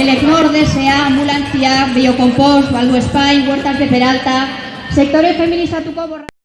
DSA, ambulantzia, biocompost, baldu espai, huertas de peralta, sektore feministatuko borra...